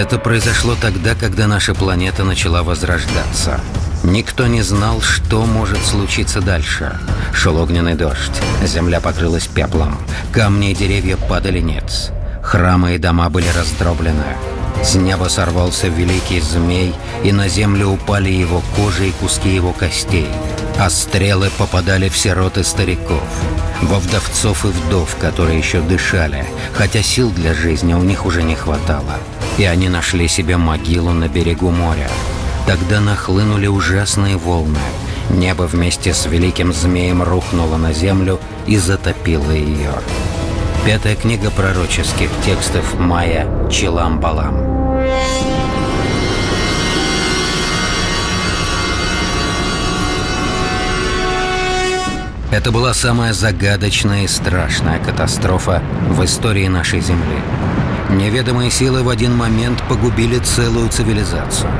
Это произошло тогда, когда наша планета начала возрождаться. Никто не знал, что может случиться дальше. Шел огненный дождь, земля покрылась пеплом, камни и деревья падали нец. Храмы и дома были раздроблены. С неба сорвался великий змей, и на землю упали его кожи и куски его костей. А стрелы попадали в сирот стариков, во вдовцов и вдов, которые еще дышали, хотя сил для жизни у них уже не хватало. И они нашли себе могилу на берегу моря. Тогда нахлынули ужасные волны. Небо вместе с великим змеем рухнуло на землю и затопило ее. Пятая книга пророческих текстов Майя Чилам-Балам. Это была самая загадочная и страшная катастрофа в истории нашей Земли. Неведомые силы в один момент погубили целую цивилизацию.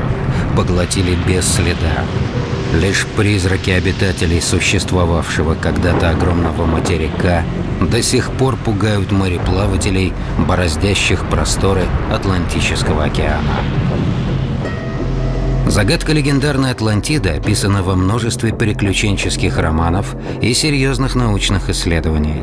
Поглотили без следа. Лишь призраки обитателей существовавшего когда-то огромного материка до сих пор пугают мореплавателей, бороздящих просторы Атлантического океана. Загадка легендарной Атлантиды описана во множестве приключенческих романов и серьезных научных исследований.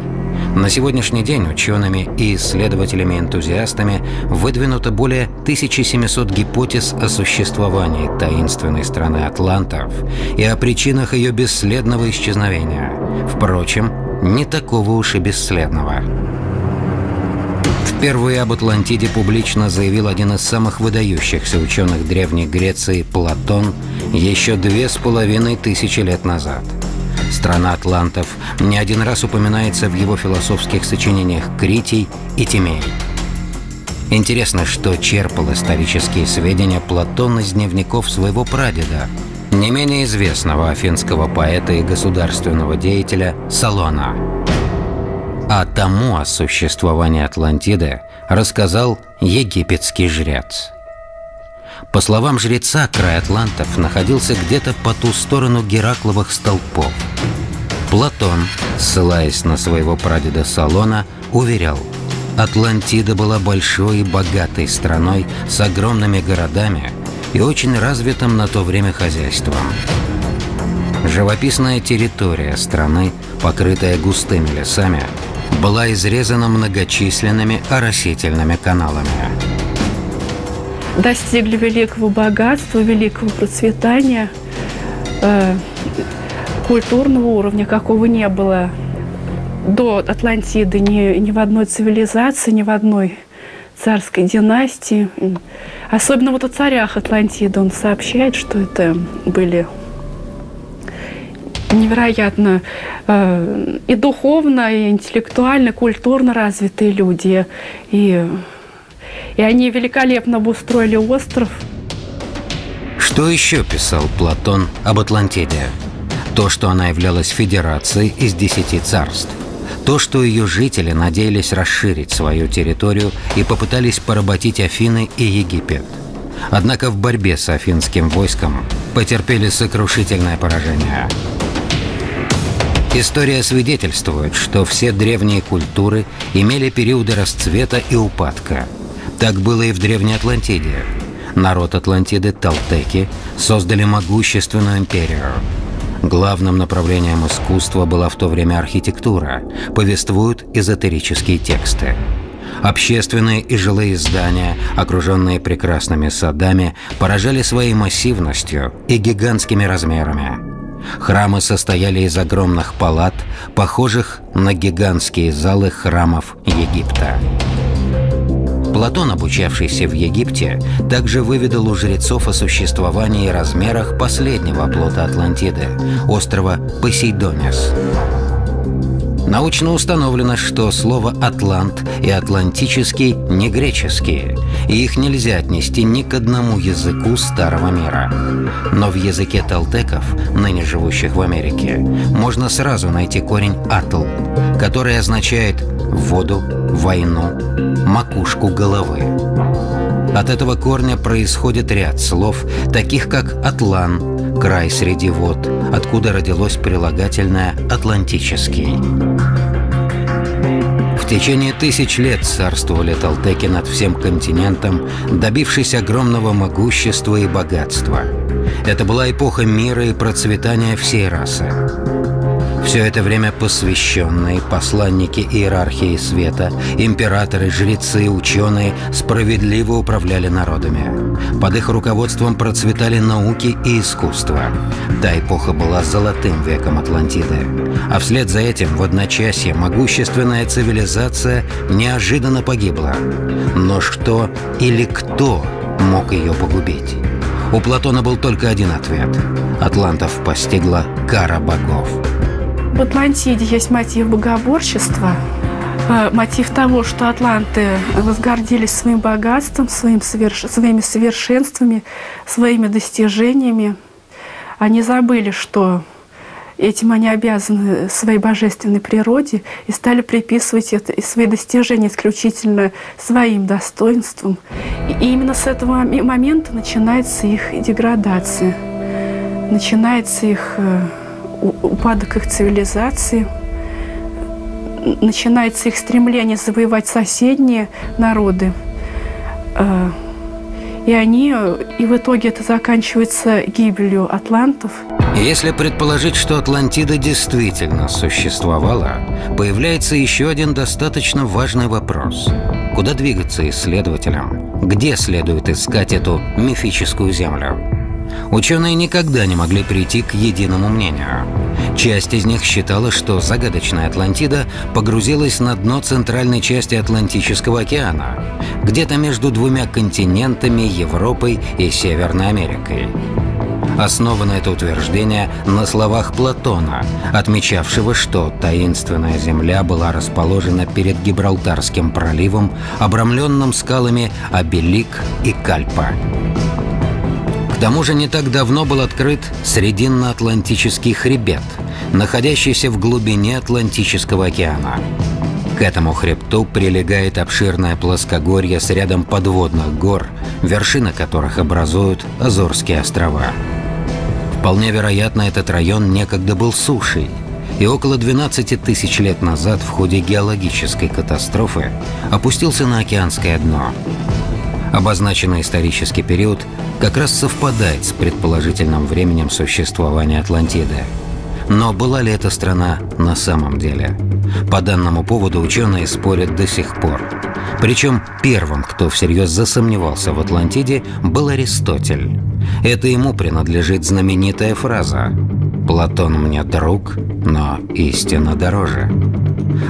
На сегодняшний день учеными и исследователями-энтузиастами выдвинуто более 1700 гипотез о существовании таинственной страны Атлантов и о причинах ее бесследного исчезновения. Впрочем, не такого уж и бесследного. Впервые об Атлантиде публично заявил один из самых выдающихся ученых Древней Греции Платон еще две с половиной тысячи лет назад. Страна атлантов не один раз упоминается в его философских сочинениях «Критий» и «Тимей». Интересно, что черпал исторические сведения Платон из дневников своего прадеда, не менее известного афинского поэта и государственного деятеля Салона – а тому о существовании Атлантиды рассказал египетский жрец. По словам жреца, край Атлантов находился где-то по ту сторону Геракловых столпов. Платон, ссылаясь на своего прадеда Салона, уверял, Атлантида была большой и богатой страной с огромными городами и очень развитым на то время хозяйством. Живописная территория страны, покрытая густыми лесами, была изрезана многочисленными оросительными каналами. Достигли великого богатства, великого процветания, э, культурного уровня, какого не было до Атлантиды ни, ни в одной цивилизации, ни в одной царской династии. Особенно вот о царях Атлантиды он сообщает, что это были невероятно э, и духовно, и интеллектуально, культурно развитые люди. И, и они великолепно обустроили остров. Что еще писал Платон об Атлантиде? То, что она являлась федерацией из десяти царств. То, что ее жители надеялись расширить свою территорию и попытались поработить Афины и Египет. Однако в борьбе с афинским войском потерпели сокрушительное поражение – История свидетельствует, что все древние культуры имели периоды расцвета и упадка. Так было и в Древней Атлантиде. Народ Атлантиды, Талтеки, создали могущественную империю. Главным направлением искусства была в то время архитектура, повествуют эзотерические тексты. Общественные и жилые здания, окруженные прекрасными садами, поражали своей массивностью и гигантскими размерами. Храмы состояли из огромных палат, похожих на гигантские залы храмов Египта. Платон, обучавшийся в Египте, также выведал у жрецов о существовании и размерах последнего оплота Атлантиды – острова Посейдонис. Научно установлено, что слово «атлант» и «атлантический» не греческие, и их нельзя отнести ни к одному языку Старого мира. Но в языке толтеков, ныне живущих в Америке, можно сразу найти корень «атл», который означает «воду», «войну», «макушку головы». От этого корня происходит ряд слов, таких как «атлан», край среди вод, откуда родилось прилагательное «атлантический». В течение тысяч лет царствовали толтеки над всем континентом, добившись огромного могущества и богатства. Это была эпоха мира и процветания всей расы. Все это время посвященные, посланники иерархии света, императоры, жрецы, ученые справедливо управляли народами. Под их руководством процветали науки и искусство. Та эпоха была золотым веком Атлантиды. А вслед за этим в одночасье могущественная цивилизация неожиданно погибла. Но что или кто мог ее погубить? У Платона был только один ответ. Атлантов постигла кара богов. В Атлантиде есть мотив богоборчества, мотив того, что атланты возгордились своим богатством, своим соверш... своими совершенствами, своими достижениями. Они забыли, что этим они обязаны своей божественной природе и стали приписывать это, и свои достижения исключительно своим достоинством. И именно с этого момента начинается их деградация, начинается их э, упадок их цивилизации, начинается их стремление завоевать соседние народы. А, и они, и в итоге это заканчивается гибелью атлантов. Если предположить, что Атлантида действительно существовала, появляется еще один достаточно важный вопрос. Куда двигаться исследователям? Где следует искать эту мифическую землю? Ученые никогда не могли прийти к единому мнению. Часть из них считала, что загадочная Атлантида погрузилась на дно центральной части Атлантического океана, где-то между двумя континентами Европой и Северной Америкой. Основано это утверждение на словах Платона, отмечавшего, что таинственная земля была расположена перед Гибралтарским проливом, обрамленным скалами Абелик и Кальпа. К тому же не так давно был открыт Срединно-Атлантический хребет, находящийся в глубине Атлантического океана. К этому хребту прилегает обширное плоскогорье с рядом подводных гор, вершины которых образуют Азорские острова. Вполне вероятно, этот район некогда был сушей, и около 12 тысяч лет назад в ходе геологической катастрофы опустился на океанское дно. Обозначенный исторический период как раз совпадает с предположительным временем существования Атлантиды. Но была ли эта страна на самом деле? По данному поводу ученые спорят до сих пор. Причем первым, кто всерьез засомневался в Атлантиде, был Аристотель. Это ему принадлежит знаменитая фраза «Платон мне друг, но истина дороже».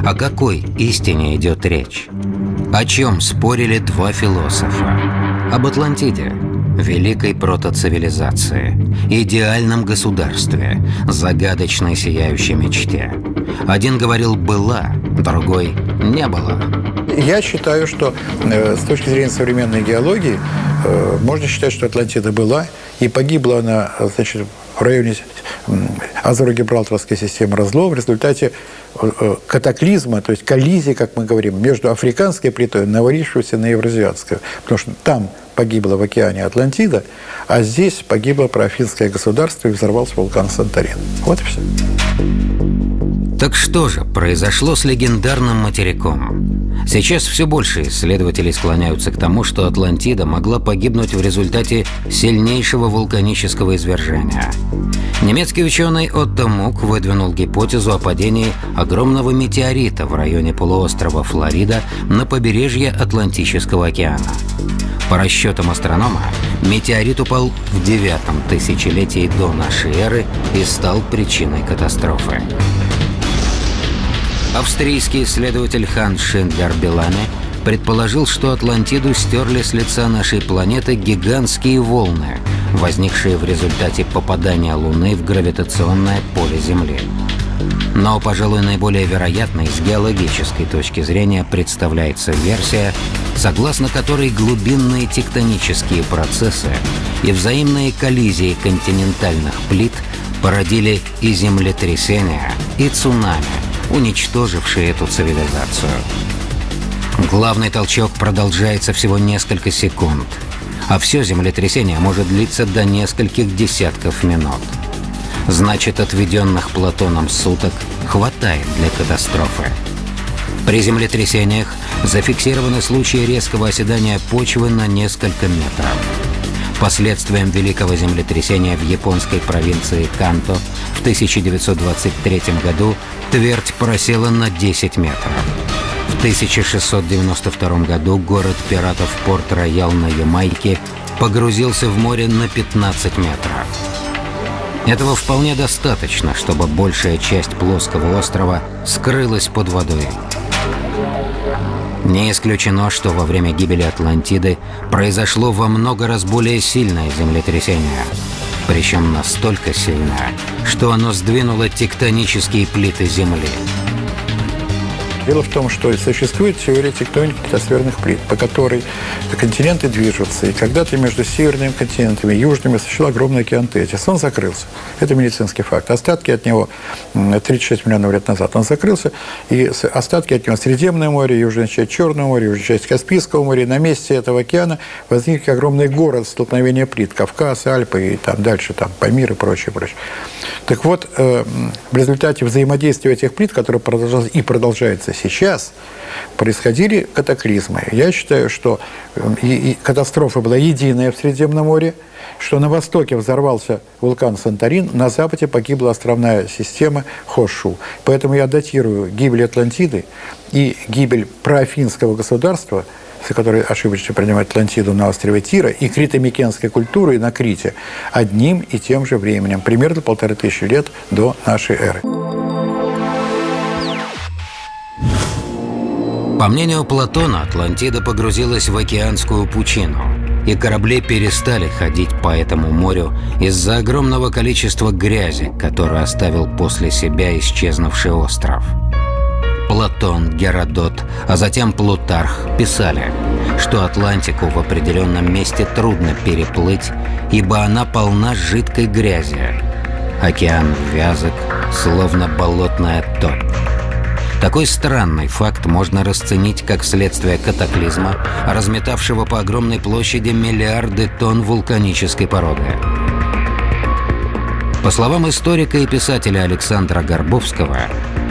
О какой истине идет речь? О чем спорили два философа? Об Атлантиде, великой протоцивилизации, идеальном государстве, загадочной сияющей мечте. Один говорил «была», другой «не было». Я считаю, что э, с точки зрения современной геологии э, можно считать, что Атлантида была, и погибла она значит, в районе Азоро-Гибралтарской системы разлома в результате э, э, катаклизма, то есть коллизии, как мы говорим, между африканской плитой, навалившейся на евразиатскую. Потому что там погибла в океане Атлантида, а здесь погибло праафинское государство и взорвался вулкан Санторин. Вот и все. Так что же произошло с легендарным материком? Сейчас все больше исследователей склоняются к тому, что Атлантида могла погибнуть в результате сильнейшего вулканического извержения. Немецкий ученый Отто Мук выдвинул гипотезу о падении огромного метеорита в районе полуострова Флорида на побережье Атлантического океана. По расчетам астронома, метеорит упал в девятом тысячелетии до нашей эры и стал причиной катастрофы. Австрийский исследователь Хан Шиндлер Белане предположил, что Атлантиду стерли с лица нашей планеты гигантские волны, возникшие в результате попадания Луны в гравитационное поле Земли. Но, пожалуй, наиболее вероятной с геологической точки зрения представляется версия, согласно которой глубинные тектонические процессы и взаимные коллизии континентальных плит породили и землетрясения, и цунами – уничтоживший эту цивилизацию. Главный толчок продолжается всего несколько секунд, а все землетрясение может длиться до нескольких десятков минут. Значит, отведенных Платоном суток хватает для катастрофы. При землетрясениях зафиксированы случаи резкого оседания почвы на несколько метров. Последствием великого землетрясения в японской провинции Канто в 1923 году твердь просела на 10 метров. В 1692 году город пиратов Порт-Роял на Ямайке погрузился в море на 15 метров. Этого вполне достаточно, чтобы большая часть плоского острова скрылась под водой. Не исключено, что во время гибели Атлантиды произошло во много раз более сильное землетрясение. Причем настолько сильное, что оно сдвинуло тектонические плиты Земли. Дело в том, что существует теория тектоники литосферных плит, по которой континенты движутся, и когда-то между северными континентами и южными существовал огромный океан Тетис. Он закрылся. Это медицинский факт. Остатки от него 36 миллионов лет назад он закрылся, и остатки от него Средиземное море, южная часть Черного моря, южная часть Каспийского моря. На месте этого океана возник огромный город столкновения плит. Кавказ, Альпы и там дальше, там, Памир и прочее, прочее. Так вот, э, в результате взаимодействия этих плит, которое продолжалось и продолжается сейчас происходили катаклизмы. Я считаю, что э, и, и катастрофа была единая в Средиземном море, что на востоке взорвался вулкан Санторин, на западе погибла островная система Хошу. Поэтому я датирую гибель Атлантиды и гибель проафинского государства – которые ошибочно принимают Атлантиду на острове Тира, и критомикенской культуры на Крите одним и тем же временем, примерно полторы тысячи лет до нашей эры. По мнению Платона, Атлантида погрузилась в океанскую пучину, и корабли перестали ходить по этому морю из-за огромного количества грязи, которую оставил после себя исчезнувший остров. Платон, Геродот, а затем Плутарх писали, что Атлантику в определенном месте трудно переплыть, ибо она полна жидкой грязи. Океан вязок, словно болотная топь. Такой странный факт можно расценить как следствие катаклизма, разметавшего по огромной площади миллиарды тонн вулканической породы. По словам историка и писателя Александра Горбовского,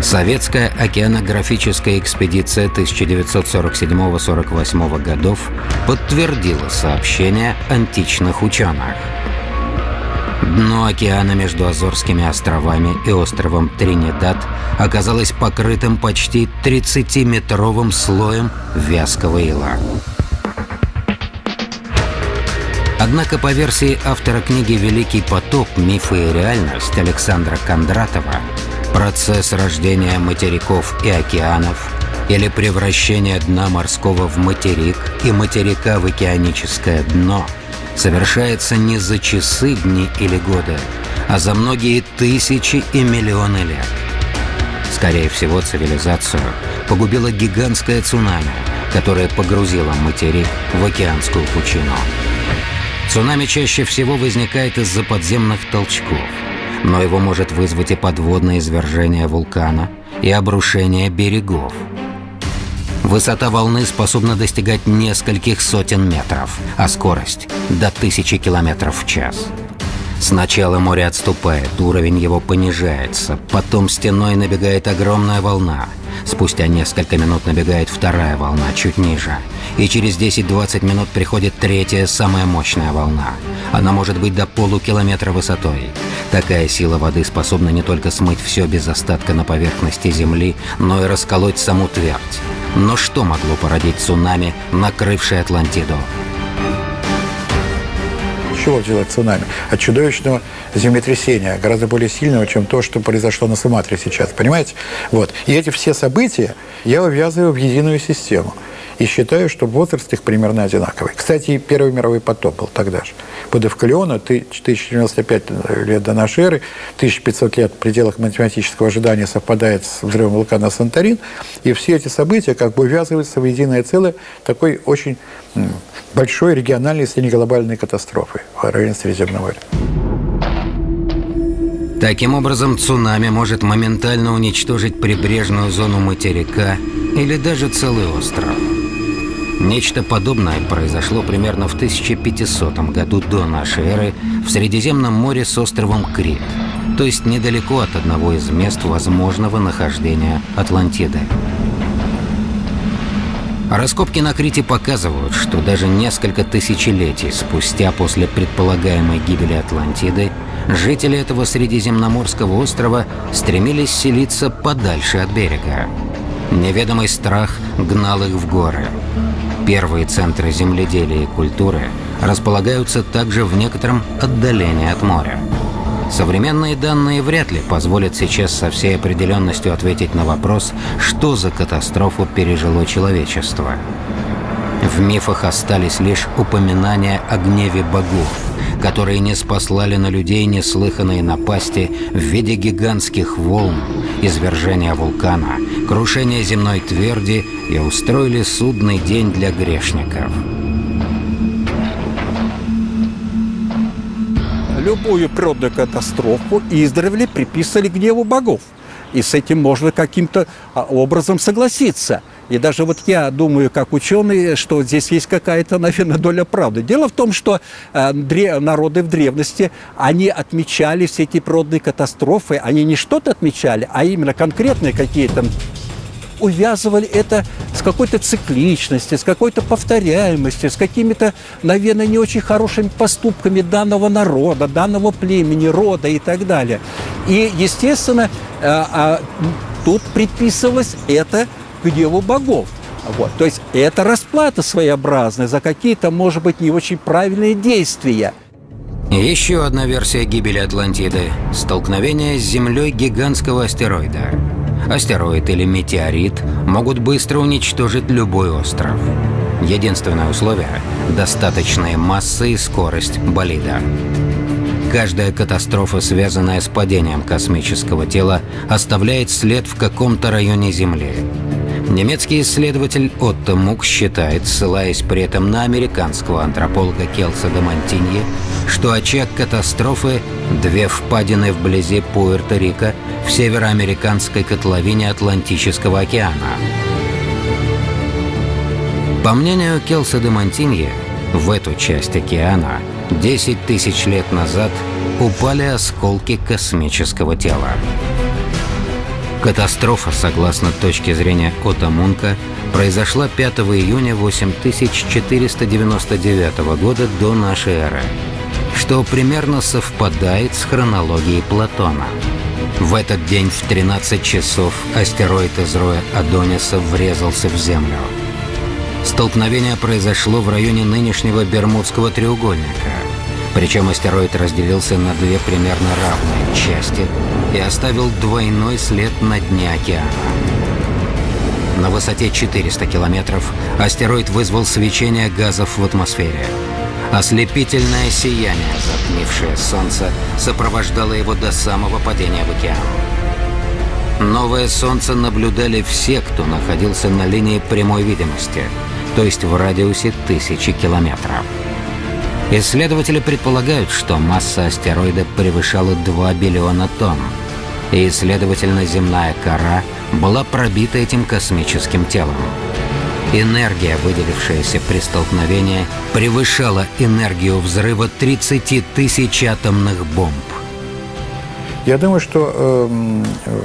советская океанографическая экспедиция 1947-48 годов подтвердила сообщения античных ученых – Дно океана между Азорскими островами и островом Тринидад оказалось покрытым почти 30-метровым слоем вязкого ила. Однако по версии автора книги «Великий потоп. Мифы и реальность» Александра Кондратова, процесс рождения материков и океанов или превращение дна морского в материк и материка в океаническое дно – совершается не за часы, дни или годы, а за многие тысячи и миллионы лет. Скорее всего, цивилизацию погубило гигантское цунами, которое погрузило материк в океанскую пучину. Цунами чаще всего возникает из-за подземных толчков, но его может вызвать и подводное извержение вулкана, и обрушение берегов – Высота волны способна достигать нескольких сотен метров, а скорость – до тысячи километров в час. Сначала море отступает, уровень его понижается, потом стеной набегает огромная волна. Спустя несколько минут набегает вторая волна, чуть ниже. И через 10-20 минут приходит третья, самая мощная волна. Она может быть до полукилометра высотой. Такая сила воды способна не только смыть все без остатка на поверхности Земли, но и расколоть саму твердь. Но что могло породить цунами, накрывшее Атлантиду? чего взялось цунами? От чудовищного землетрясения, гораздо более сильного, чем то, что произошло на Суматре сейчас, понимаете? Вот. И эти все события я увязываю в единую систему. И считаю, что возраст их примерно одинаковый. Кстати, Первый мировой потоп был тогда же. Под Эвкалиона 1095 лет до нашей эры, 1500 лет в пределах математического ожидания совпадает с взрывом вулкана Санторин. И все эти события как бы увязываются в единое целое такой очень большой региональной, если не глобальной катастрофы в районе Средиземного моря. Таким образом, цунами может моментально уничтожить прибрежную зону материка или даже целый остров. Нечто подобное произошло примерно в 1500 году до нашей эры в Средиземном море с островом Крит, то есть недалеко от одного из мест возможного нахождения Атлантиды. Раскопки на Крите показывают, что даже несколько тысячелетий спустя после предполагаемой гибели Атлантиды жители этого средиземноморского острова стремились селиться подальше от берега. Неведомый страх гнал их в горы. Первые центры земледелия и культуры располагаются также в некотором отдалении от моря. Современные данные вряд ли позволят сейчас со всей определенностью ответить на вопрос, что за катастрофу пережило человечество. В мифах остались лишь упоминания о гневе богов, которые не спаслали на людей неслыханные напасти в виде гигантских волн, извержения вулкана, крушения земной тверди и устроили судный день для грешников. Любую природную катастрофу издревле приписывали гневу богов. И с этим можно каким-то а, образом согласиться – и даже вот я думаю, как ученый, что здесь есть какая-то, наверное, доля правды. Дело в том, что э, народы в древности, они отмечали все эти природные катастрофы, они не что-то отмечали, а именно конкретные какие-то увязывали это с какой-то цикличностью, с какой-то повторяемостью, с какими-то, наверное, не очень хорошими поступками данного народа, данного племени, рода и так далее. И, естественно, э, тут предписывалось это гневу богов. Вот. То есть это расплата своеобразная за какие-то, может быть, не очень правильные действия. Еще одна версия гибели Атлантиды – столкновение с Землей гигантского астероида. Астероид или метеорит могут быстро уничтожить любой остров. Единственное условие – достаточная масса и скорость болида. Каждая катастрофа, связанная с падением космического тела, оставляет след в каком-то районе Земли. Немецкий исследователь Отто Мук считает, ссылаясь при этом на американского антрополога Келса де что очаг катастрофы – две впадины вблизи Пуэрто-Рико в североамериканской котловине Атлантического океана. По мнению Келса де в эту часть океана 10 тысяч лет назад упали осколки космического тела. Катастрофа, согласно точке зрения Ота Мунка, произошла 5 июня 8499 года до нашей эры, что примерно совпадает с хронологией Платона. В этот день в 13 часов астероид из роя Адониса врезался в Землю. Столкновение произошло в районе нынешнего Бермудского треугольника – причем астероид разделился на две примерно равные части и оставил двойной след на дне океана. На высоте 400 километров астероид вызвал свечение газов в атмосфере. Ослепительное сияние, затмившее Солнце, сопровождало его до самого падения в океан. Новое Солнце наблюдали все, кто находился на линии прямой видимости, то есть в радиусе тысячи километров. Исследователи предполагают, что масса астероида превышала 2 биллиона тонн, и, следовательно, земная кора была пробита этим космическим телом. Энергия, выделившаяся при столкновении, превышала энергию взрыва 30 тысяч атомных бомб. Я думаю, что эм, э,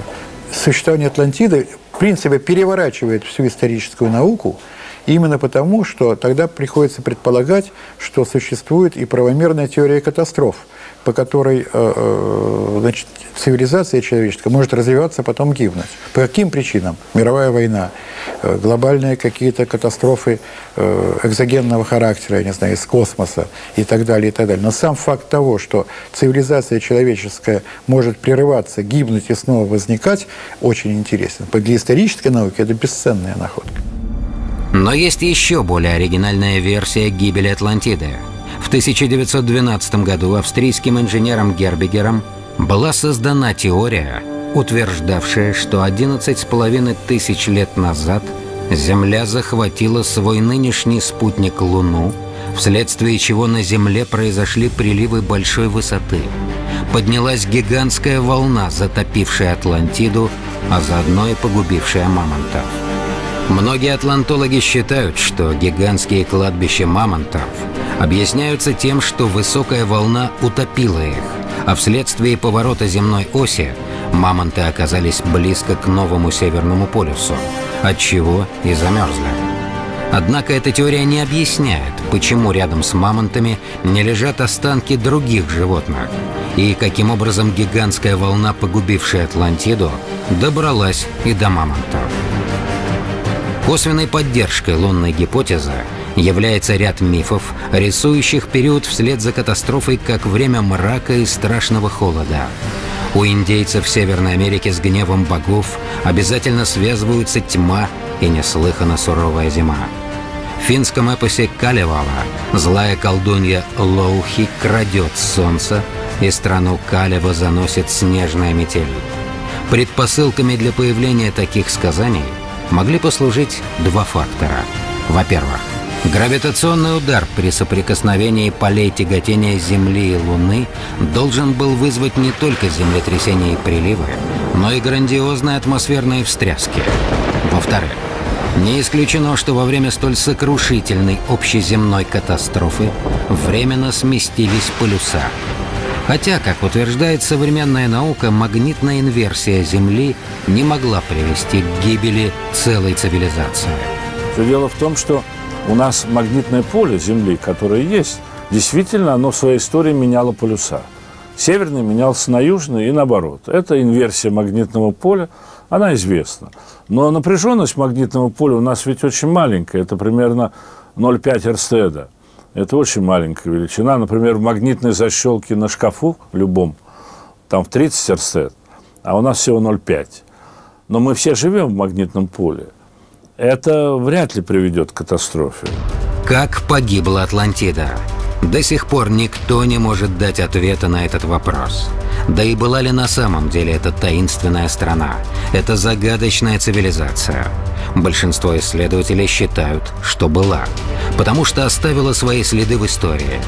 существование Атлантиды в принципе переворачивает всю историческую науку – Именно потому, что тогда приходится предполагать, что существует и правомерная теория катастроф, по которой э, э, значит, цивилизация человеческая может развиваться, потом гибнуть. По каким причинам? Мировая война, э, глобальные какие-то катастрофы экзогенного характера, я не знаю, из космоса и так далее, и так далее. Но сам факт того, что цивилизация человеческая может прерываться, гибнуть и снова возникать, очень интересен. Для исторической науки это бесценная находка. Но есть еще более оригинальная версия гибели Атлантиды. В 1912 году австрийским инженером Гербигером была создана теория, утверждавшая, что 11,5 тысяч лет назад Земля захватила свой нынешний спутник Луну, вследствие чего на Земле произошли приливы большой высоты. Поднялась гигантская волна, затопившая Атлантиду, а заодно и погубившая мамонтов. Многие атлантологи считают, что гигантские кладбища мамонтов объясняются тем, что высокая волна утопила их, а вследствие поворота земной оси мамонты оказались близко к новому Северному полюсу, отчего и замерзли. Однако эта теория не объясняет, почему рядом с мамонтами не лежат останки других животных, и каким образом гигантская волна, погубившая Атлантиду, добралась и до мамонтов. Косвенной поддержкой лунной гипотезы является ряд мифов, рисующих период вслед за катастрофой как время мрака и страшного холода. У индейцев Северной Америки с гневом богов обязательно связываются тьма и неслыханно суровая зима. В финском эпосе Калевала злая колдунья Лоухи крадет солнце, и страну Калева заносит снежная метель. Предпосылками для появления таких сказаний могли послужить два фактора. Во-первых, Гравитационный удар при соприкосновении полей тяготения Земли и Луны должен был вызвать не только землетрясения и приливы, но и грандиозные атмосферные встряски. Во-вторых, не исключено, что во время столь сокрушительной общеземной катастрофы временно сместились полюса. Хотя, как утверждает современная наука, магнитная инверсия Земли не могла привести к гибели целой цивилизации. Дело в том, что у нас магнитное поле Земли, которое есть, действительно оно в своей истории меняло полюса. Северный менялся на южный и наоборот. Это инверсия магнитного поля, она известна. Но напряженность магнитного поля у нас ведь очень маленькая, это примерно 0,5 Эрстеда. Это очень маленькая величина. Например, в магнитной защелке на шкафу любом, там в 30 Эрстед, а у нас всего 0,5. Но мы все живем в магнитном поле это вряд ли приведет к катастрофе. Как погибла Атлантида? До сих пор никто не может дать ответа на этот вопрос. Да и была ли на самом деле эта таинственная страна, эта загадочная цивилизация? Большинство исследователей считают, что была, потому что оставила свои следы в истории.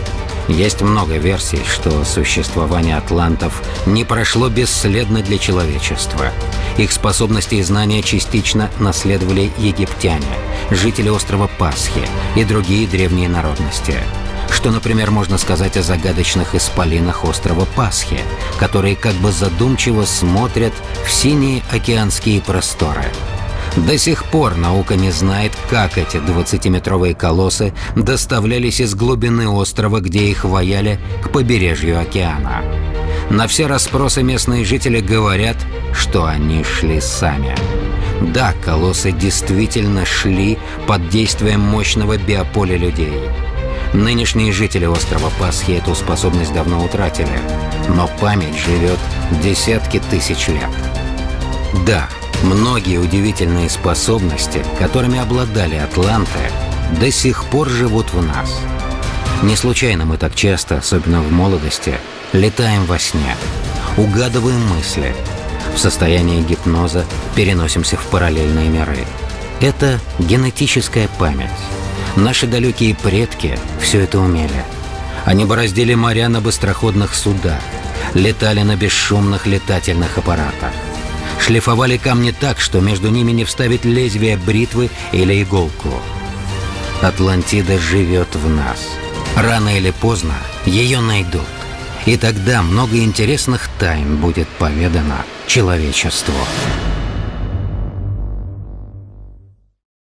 Есть много версий, что существование атлантов не прошло бесследно для человечества. Их способности и знания частично наследовали египтяне, жители острова Пасхи и другие древние народности. Что, например, можно сказать о загадочных исполинах острова Пасхи, которые как бы задумчиво смотрят в синие океанские просторы – до сих пор наука не знает, как эти 20-метровые колоссы доставлялись из глубины острова, где их ваяли, к побережью океана. На все расспросы местные жители говорят, что они шли сами. Да, колоссы действительно шли под действием мощного биополя людей. Нынешние жители острова Пасхи эту способность давно утратили, но память живет десятки тысяч лет. Да, Многие удивительные способности, которыми обладали атланты, до сих пор живут в нас. Не случайно мы так часто, особенно в молодости, летаем во сне, угадываем мысли, в состоянии гипноза переносимся в параллельные миры. Это генетическая память. Наши далекие предки все это умели. Они бороздили моря на быстроходных судах, летали на бесшумных летательных аппаратах шлифовали камни так, что между ними не вставить лезвие бритвы или иголку. Атлантида живет в нас. Рано или поздно ее найдут. И тогда много интересных тайн будет поведано человечеству.